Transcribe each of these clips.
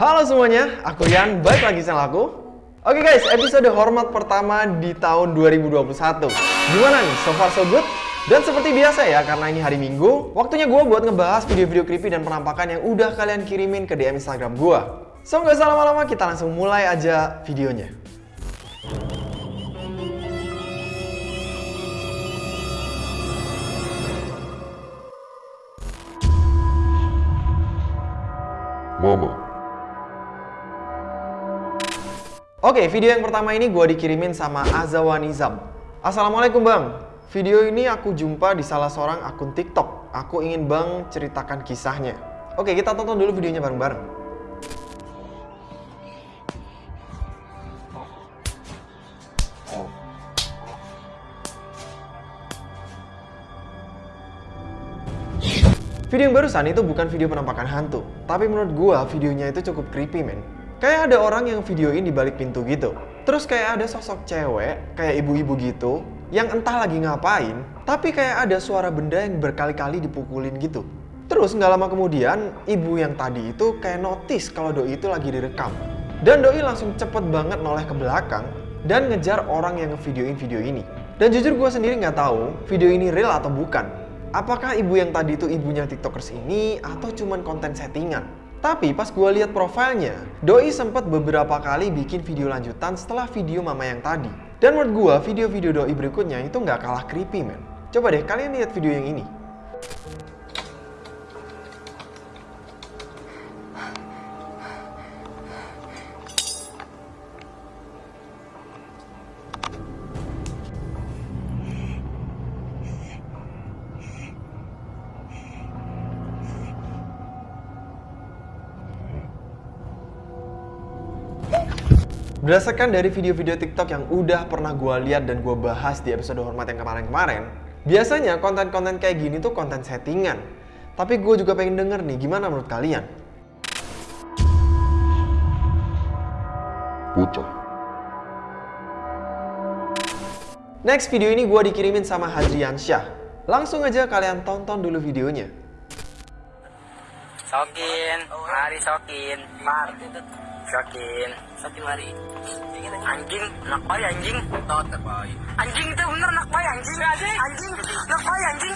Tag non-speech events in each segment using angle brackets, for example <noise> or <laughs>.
Halo semuanya, aku Yan, balik lagi sama aku. Oke guys, episode hormat pertama di tahun 2021. Gimana nih, so far so good? Dan seperti biasa ya, karena ini hari Minggu, waktunya gue buat ngebahas video-video creepy dan penampakan yang udah kalian kirimin ke DM Instagram gue. So nggak usah lama-lama, kita langsung mulai aja videonya. Mama. Oke, video yang pertama ini gue dikirimin sama Azawanizam. Assalamualaikum bang, video ini aku jumpa di salah seorang akun TikTok. Aku ingin bang ceritakan kisahnya. Oke, kita tonton dulu videonya bareng-bareng. Video yang barusan itu bukan video penampakan hantu, tapi menurut gua videonya itu cukup creepy men. Kayak ada orang yang videoin di balik pintu gitu. Terus kayak ada sosok cewek, kayak ibu-ibu gitu, yang entah lagi ngapain, tapi kayak ada suara benda yang berkali-kali dipukulin gitu. Terus nggak lama kemudian, ibu yang tadi itu kayak notice kalau doi itu lagi direkam. Dan doi langsung cepet banget noleh ke belakang dan ngejar orang yang ngevideoin video ini. Dan jujur gue sendiri nggak tahu video ini real atau bukan. Apakah ibu yang tadi itu ibunya tiktokers ini atau cuman konten settingan? Tapi pas gue lihat profilnya, Doi sempat beberapa kali bikin video lanjutan setelah video mama yang tadi. Dan menurut gue video-video Doi berikutnya itu nggak kalah creepy men. Coba deh kalian lihat video yang ini. Berdasarkan dari video-video TikTok yang udah pernah gue lihat dan gue bahas di episode Hormat yang kemarin-kemarin, biasanya konten-konten kayak gini tuh konten settingan. Tapi gue juga pengen denger nih, gimana menurut kalian? Bocah. Next video ini gue dikirimin sama Hadrian Syah. Langsung aja kalian tonton dulu videonya. Sokin, mari sokin, par, sokin, sokin mari. Anjing, nak bayi anjing. Tot bayi. Anjing itu bener nak bayi anjing. Anjing, nak bayi anjing.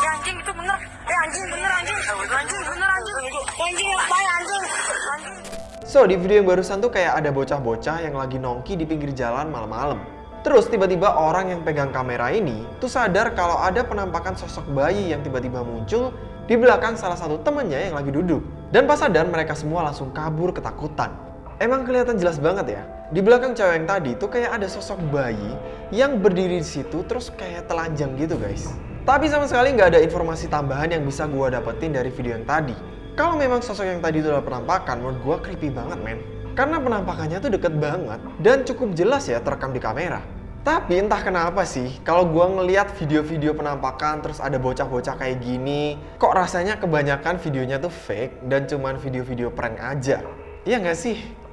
Ya anjing itu bener. Eh anjing bener anjing. Anjing bener anjing. Anjing nak bayi anjing. Anjing. So, di video yang barusan tuh kayak ada bocah-bocah yang lagi nongki di pinggir jalan malam-malam. Terus tiba-tiba orang yang pegang kamera ini tuh sadar kalau ada penampakan sosok bayi yang tiba-tiba muncul di belakang salah satu temennya yang lagi duduk. Dan pas sadar mereka semua langsung kabur ketakutan. Emang kelihatan jelas banget ya. Di belakang cewek yang tadi tuh kayak ada sosok bayi yang berdiri di situ terus kayak telanjang gitu guys. Tapi sama sekali nggak ada informasi tambahan yang bisa gua dapetin dari video yang tadi. Kalau memang sosok yang tadi itu adalah penampakan, menurut gua creepy banget men. Karena penampakannya tuh deket banget dan cukup jelas ya terekam di kamera. Tapi entah kenapa sih, kalau gua ngeliat video-video penampakan terus ada bocah-bocah kayak gini, kok rasanya kebanyakan videonya tuh fake dan cuman video-video prank aja. Iya nggak sih?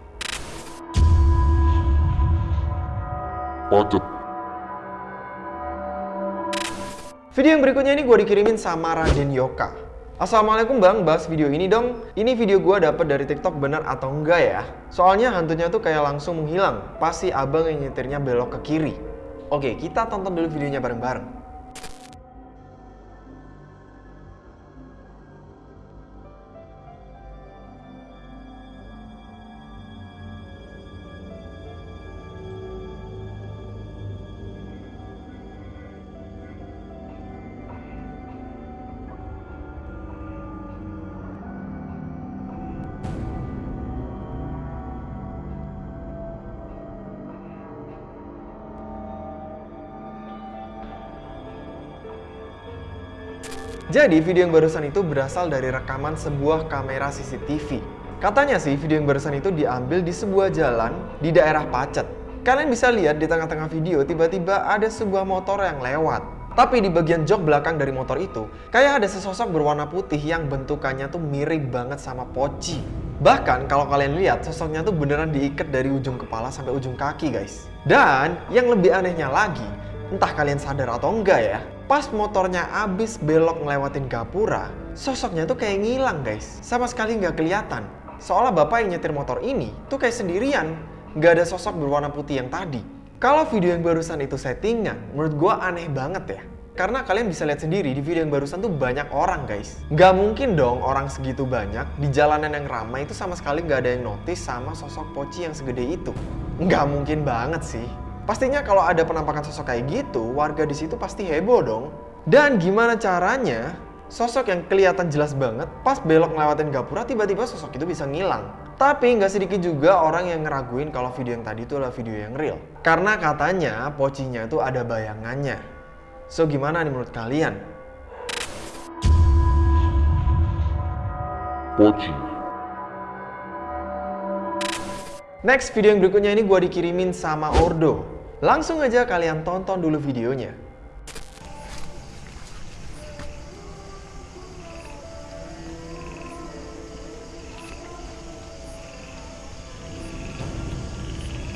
Pacet. Video yang berikutnya ini gue dikirimin sama Raden Yoka. Assalamualaikum bang, bahas video ini dong. Ini video gue dapet dari TikTok benar atau enggak ya? Soalnya hantunya tuh kayak langsung menghilang. Pasti abang yang nyetirnya belok ke kiri. Oke, kita tonton dulu videonya bareng-bareng. Jadi video yang barusan itu berasal dari rekaman sebuah kamera CCTV. Katanya sih video yang barusan itu diambil di sebuah jalan di daerah Pacet. Kalian bisa lihat di tengah-tengah video tiba-tiba ada sebuah motor yang lewat. Tapi di bagian jok belakang dari motor itu, kayak ada sesosok berwarna putih yang bentukannya tuh mirip banget sama Poci. Bahkan kalau kalian lihat, sosoknya tuh beneran diikat dari ujung kepala sampai ujung kaki guys. Dan yang lebih anehnya lagi, entah kalian sadar atau enggak ya, pas motornya abis belok ngelewatin gapura, sosoknya tuh kayak ngilang guys. Sama sekali nggak kelihatan. seolah bapak yang nyetir motor ini tuh kayak sendirian, nggak ada sosok berwarna putih yang tadi. Kalau video yang barusan itu settingan, menurut gue aneh banget ya. Karena kalian bisa lihat sendiri di video yang barusan tuh banyak orang guys. Nggak mungkin dong orang segitu banyak di jalanan yang ramai itu sama sekali nggak ada yang notice sama sosok Poci yang segede itu. Nggak mungkin banget sih. Pastinya kalau ada penampakan sosok kayak gitu, warga di situ pasti heboh dong. Dan gimana caranya sosok yang kelihatan jelas banget pas belok ngelewatin gapura tiba-tiba sosok itu bisa ngilang. Tapi nggak sedikit juga orang yang ngeraguin kalau video yang tadi itu adalah video yang real. Karena katanya pocinya itu ada bayangannya. So gimana nih menurut kalian? Poci. Next video yang berikutnya ini gue dikirimin sama Ordo. Langsung aja kalian tonton dulu videonya.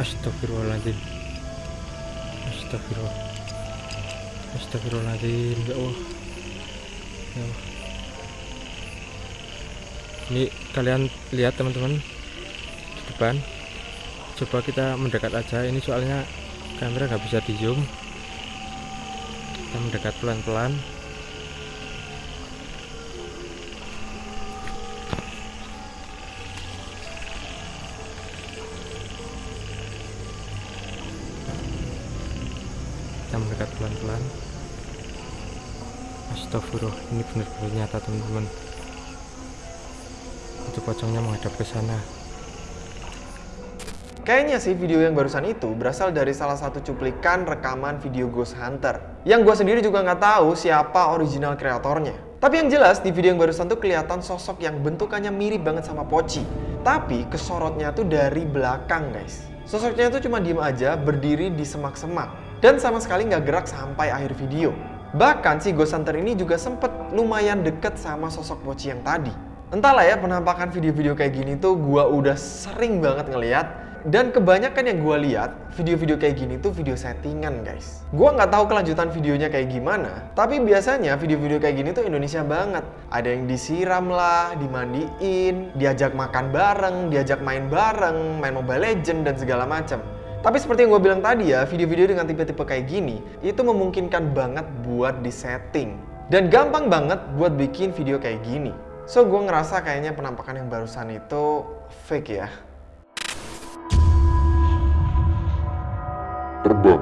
Astagfirullahaladzim. Astagfirullah. Astagfirullahaladzim. Ya Allah. Ya Allah. Ini kalian lihat teman-teman Di depan Coba kita mendekat aja. Ini soalnya kamera nggak bisa di zoom. Kita mendekat pelan-pelan. Kita mendekat pelan-pelan. Astagfirullah ini benar-benar nyata teman-teman. Itu pocongnya menghadap ke sana Kayaknya sih video yang barusan itu berasal dari salah satu cuplikan rekaman video Ghost Hunter. Yang gue sendiri juga nggak tahu siapa original kreatornya. Tapi yang jelas di video yang barusan tuh kelihatan sosok yang bentukannya mirip banget sama Poci. Tapi kesorotnya tuh dari belakang guys. Sosoknya tuh cuma diem aja berdiri di semak-semak. Dan sama sekali nggak gerak sampai akhir video. Bahkan si Ghost Hunter ini juga sempet lumayan deket sama sosok Poci yang tadi. Entahlah ya penampakan video-video kayak gini tuh gua udah sering banget ngeliat dan kebanyakan yang gue lihat, video-video kayak gini tuh video settingan guys. Gue nggak tahu kelanjutan videonya kayak gimana, tapi biasanya video-video kayak gini tuh Indonesia banget. Ada yang disiram lah, dimandiin, diajak makan bareng, diajak main bareng, main Mobile Legend dan segala macam. Tapi seperti yang gue bilang tadi ya, video-video dengan tipe-tipe kayak gini, itu memungkinkan banget buat disetting. Dan gampang banget buat bikin video kayak gini. So gue ngerasa kayaknya penampakan yang barusan itu fake ya. Terbang.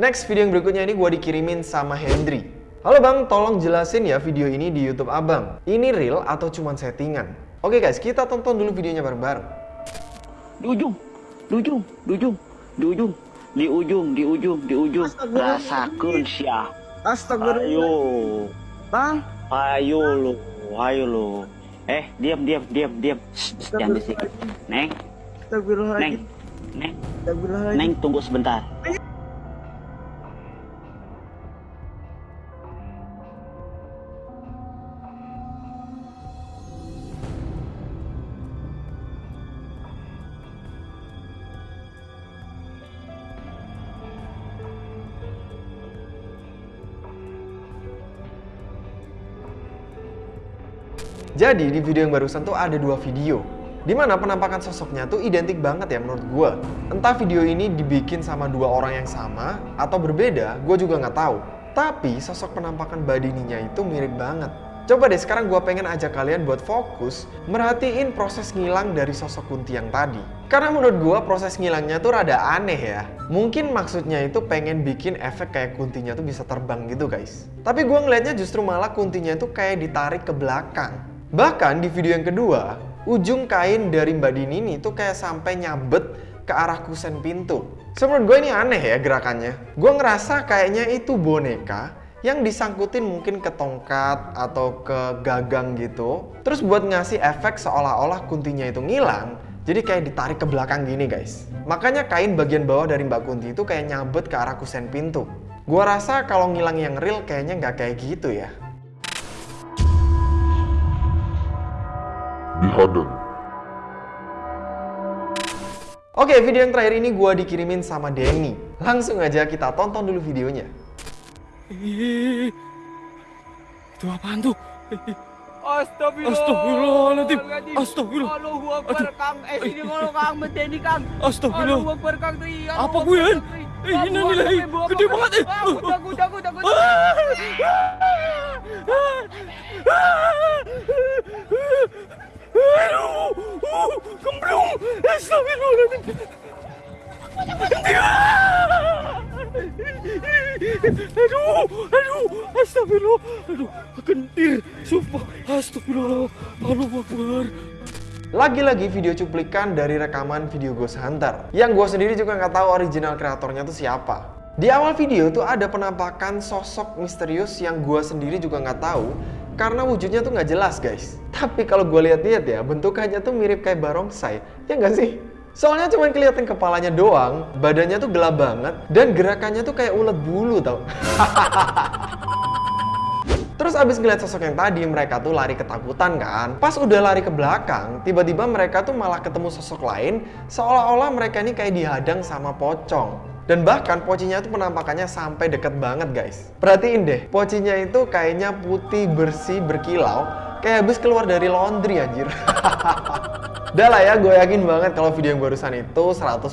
Next video yang berikutnya ini gue dikirimin sama Hendry. Halo bang, tolong jelasin ya video ini di YouTube abang. Ini real atau cuma settingan? Oke guys, kita tonton dulu videonya bareng-bareng. di ujung, di ujung, di ujung, di ujung, di ujung, di ujung, di ujung. Rasakan syah. Astagfirullah. Ayo, Bang, ayo lo, ayo lo. Eh, diam, diam, diam, diam. Shh, Jangan. Neng, neng, astagfirullahaladzim. neng, Astagfirullahaladzim. neng, tunggu sebentar. Jadi di video yang barusan tuh ada dua video Di mana penampakan sosoknya tuh identik banget ya menurut gue Entah video ini dibikin sama dua orang yang sama Atau berbeda, gue juga nggak tahu. Tapi sosok penampakan badininya itu mirip banget. Coba deh sekarang gue pengen ajak kalian buat fokus Merhatiin proses ngilang dari sosok Kunti yang tadi. Karena menurut gue proses ngilangnya tuh rada aneh ya. Mungkin maksudnya itu pengen bikin efek kayak Kuntinya tuh bisa terbang gitu guys. Tapi gue ngelihatnya justru malah Kuntinya itu kayak ditarik ke belakang. Bahkan di video yang kedua, ujung kain dari Mbak Dini ini tuh kayak sampai nyabet ke arah kusen pintu. So, menurut gue ini aneh ya gerakannya. Gue ngerasa kayaknya itu boneka yang disangkutin mungkin ke tongkat atau ke gagang gitu. Terus buat ngasih efek seolah-olah kuntinya itu ngilang, jadi kayak ditarik ke belakang gini guys. Makanya kain bagian bawah dari Mbak Kunti itu kayak nyabet ke arah kusen pintu. Gue rasa kalau ngilang yang real kayaknya nggak kayak gitu ya. Oke, video yang terakhir ini gue dikirimin sama Denny. Langsung aja kita tonton dulu videonya. Ih, itu apaan tuh? Ih, Astagfirullahaladzim. Astagfirullah. Allahu Akbar. Kang. Eh sini ngono Kang medeni Kang. Astagfirullah. Allahu Akbar Kang Apa gue, tuh. Eh, Ah, ini nilai gede banget, eh. Ah, Takut takut takut takut. Aduh, uh, Aduh, aduh. Lagi-lagi video cuplikan dari rekaman video Ghost Hunter Yang gue sendiri juga nggak tahu original kreatornya tuh siapa. Di awal video tuh ada penampakan sosok misterius yang gue sendiri juga nggak tahu Karena wujudnya tuh nggak jelas guys Tapi kalau gue lihat-lihat ya bentukannya tuh mirip kayak barongsai Ya nggak sih? Soalnya cuma kelihatan kepalanya doang, badannya tuh gelap banget, dan gerakannya tuh kayak ulet bulu tau <laughs> Terus abis ngeliat sosok yang tadi, mereka tuh lari ketakutan kan. Pas udah lari ke belakang, tiba-tiba mereka tuh malah ketemu sosok lain, seolah-olah mereka ini kayak dihadang sama pocong. Dan bahkan pocinya tuh penampakannya sampai deket banget guys. Perhatiin deh, pocinya itu kayaknya putih, bersih, berkilau, kayak habis keluar dari laundry anjir. <laughs> Udah lah ya, gue yakin banget kalau video yang barusan itu 100%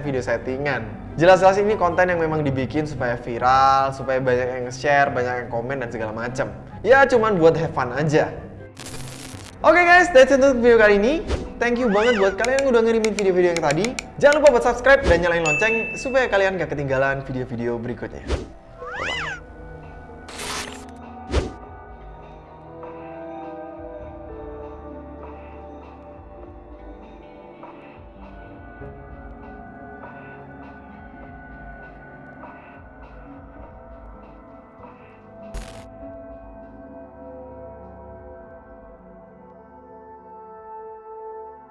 video settingan. Jelas-jelas ini konten yang memang dibikin supaya viral, supaya banyak yang share, banyak yang komen, dan segala macam. Ya cuman buat have fun aja. Oke guys, that's it untuk video kali ini. Thank you banget buat kalian yang udah ngirimin video-video yang tadi. Jangan lupa buat subscribe dan nyalain lonceng supaya kalian gak ketinggalan video-video berikutnya.